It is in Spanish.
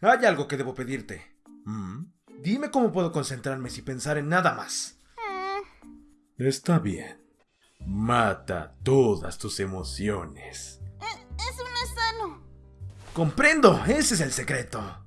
Hay algo que debo pedirte. Mm. Dime cómo puedo concentrarme sin pensar en nada más. Eh. Está bien. Mata todas tus emociones. Eso no es sano. Comprendo, ese es el secreto.